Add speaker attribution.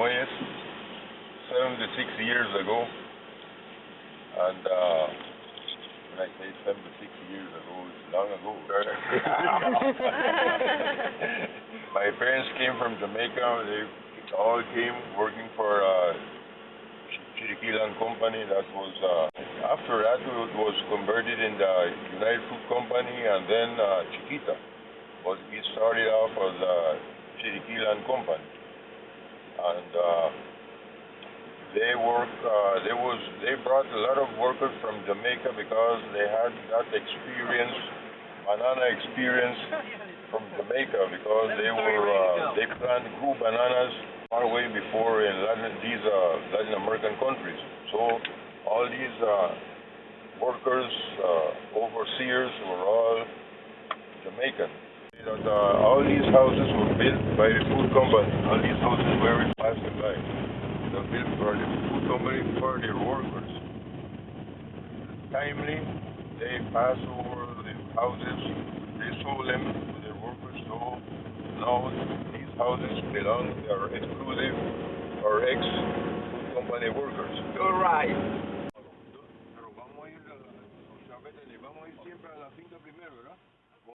Speaker 1: Muelles 76 years ago. And uh, when I say 76 years ago, it's long ago. My parents came from Jamaica. They all came working for uh, Ch- Chiriqui Land Company. That was uh, after that it was converted in the United Fruit Company and then uh, Chiquita. was it started off as uh, Chiriqui Land Company, and uh, they work. Uh, there was they brought a lot of workers from Jamaica because they had that experience, banana experience from Jamaica because they were uh, they plant grew bananas far away before in Latin, these uh, Latin American countries. So all these uh, workers, uh, overseers were all Jamaican. That, uh, all these houses were built by the fruit company. All these houses where it passing by. They're built for the fruit company for their workers. Timely, they pass over the houses, they sold them to their workers. So now these houses belong, they are exclusive or ex-fruit company workers.
Speaker 2: You're right.
Speaker 1: Pero vamos a ir a la, o sea, vete, vamos a ir siempre a la finca primero, ¿verdad?